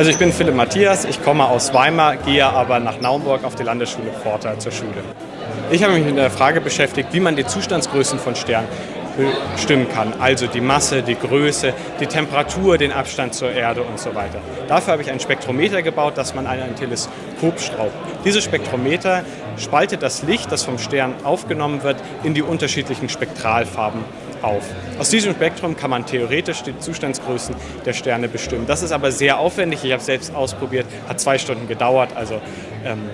Ich bin Philipp Matthias, ich komme aus Weimar, gehe aber nach Naumburg auf die Landesschule Pforta zur Schule. Ich habe mich mit der Frage beschäftigt, wie man die Zustandsgrößen von Sternen bestimmen kann. Also die Masse, die Größe, die Temperatur, den Abstand zur Erde und so weiter. Dafür habe ich ein Spektrometer gebaut, das man an ein Teleskop schraubt. Dieses Spektrometer spaltet das Licht, das vom Stern aufgenommen wird, in die unterschiedlichen Spektralfarben auf. Aus diesem Spektrum kann man theoretisch die Zustandsgrößen der Sterne bestimmen. Das ist aber sehr aufwendig. Ich habe es selbst ausprobiert, hat zwei Stunden gedauert. Also ähm,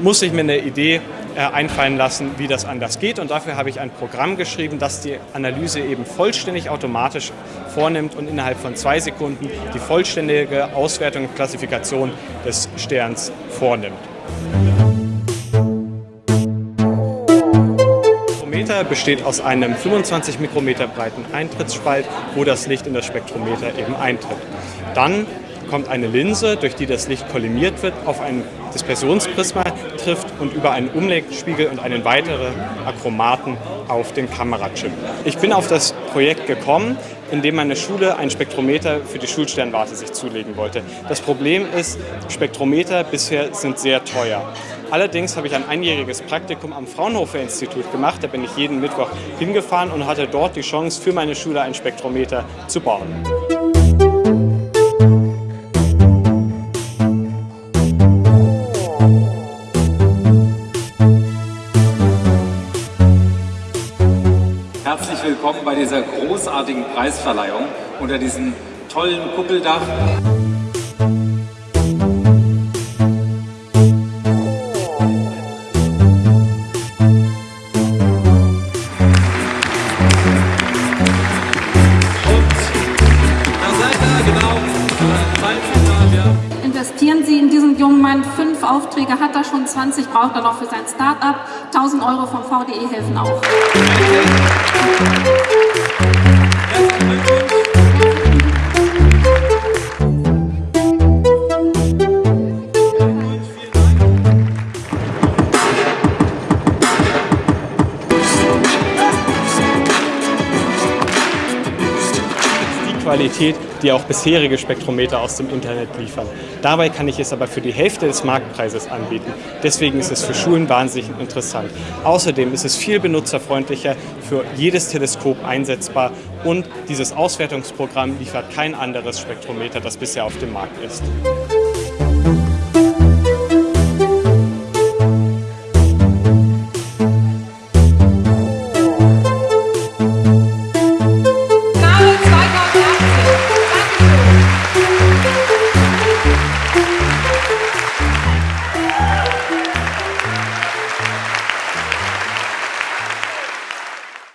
muss ich mir eine Idee äh, einfallen lassen, wie das anders geht. Und dafür habe ich ein Programm geschrieben, das die Analyse eben vollständig automatisch vornimmt und innerhalb von zwei Sekunden die vollständige Auswertung und Klassifikation des Sterns vornimmt. Besteht aus einem 25 Mikrometer breiten Eintrittsspalt, wo das Licht in das Spektrometer eben eintritt. Dann kommt eine Linse, durch die das Licht kollimiert wird, auf ein Dispersionsprisma trifft und über einen Umlegspiegel und einen weiteren Achromaten auf den Kamerachip. Ich bin auf das Projekt gekommen, indem meine Schule ein Spektrometer für die Schulsternwarte sich zulegen wollte. Das Problem ist, Spektrometer bisher sind sehr teuer. Allerdings habe ich ein einjähriges Praktikum am Fraunhofer Institut gemacht. Da bin ich jeden Mittwoch hingefahren und hatte dort die Chance, für meine Schule ein Spektrometer zu bauen. Bei dieser großartigen Preisverleihung unter diesem tollen Kuppeldach. Investieren Sie in diesen jungen Mann fünf Aufträge, hat er schon 20, braucht er noch für sein Start-up. 1000 Euro vom VDE helfen auch. Qualität, die auch bisherige Spektrometer aus dem Internet liefern. Dabei kann ich es aber für die Hälfte des Marktpreises anbieten. Deswegen ist es für Schulen wahnsinnig interessant. Außerdem ist es viel benutzerfreundlicher, für jedes Teleskop einsetzbar und dieses Auswertungsprogramm liefert kein anderes Spektrometer, das bisher auf dem Markt ist.